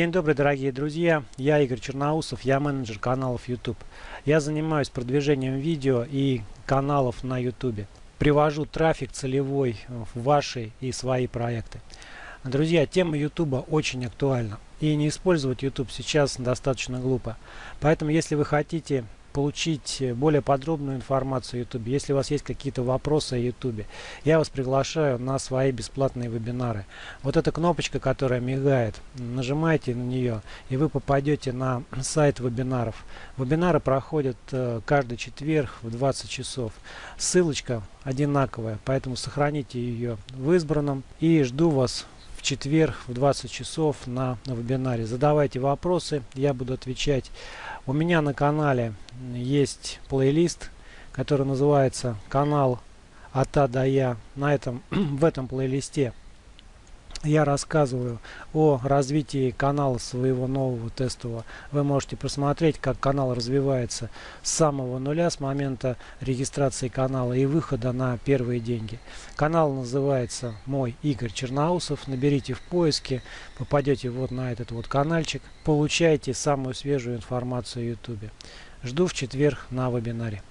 День добрый, дорогие друзья! Я Игорь Черноусов, я менеджер каналов YouTube. Я занимаюсь продвижением видео и каналов на YouTube. Привожу трафик целевой в ваши и свои проекты. Друзья, тема YouTube очень актуальна. И не использовать YouTube сейчас достаточно глупо. Поэтому, если вы хотите получить более подробную информацию о YouTube, если у вас есть какие-то вопросы о YouTube, я вас приглашаю на свои бесплатные вебинары. Вот эта кнопочка, которая мигает, нажимайте на нее, и вы попадете на сайт вебинаров. Вебинары проходят э, каждый четверг в 20 часов. Ссылочка одинаковая, поэтому сохраните ее в избранном и жду вас в четверг в 20 часов на, на вебинаре. Задавайте вопросы, я буду отвечать. У меня на канале есть плейлист, который называется «Канал от А до Я». На этом, в этом плейлисте я рассказываю о развитии канала своего нового тестового. Вы можете посмотреть, как канал развивается с самого нуля, с момента регистрации канала и выхода на первые деньги. Канал называется «Мой Игорь Черноусов». Наберите в поиске, попадете вот на этот вот каналчик, получаете самую свежую информацию о YouTube. Жду в четверг на вебинаре.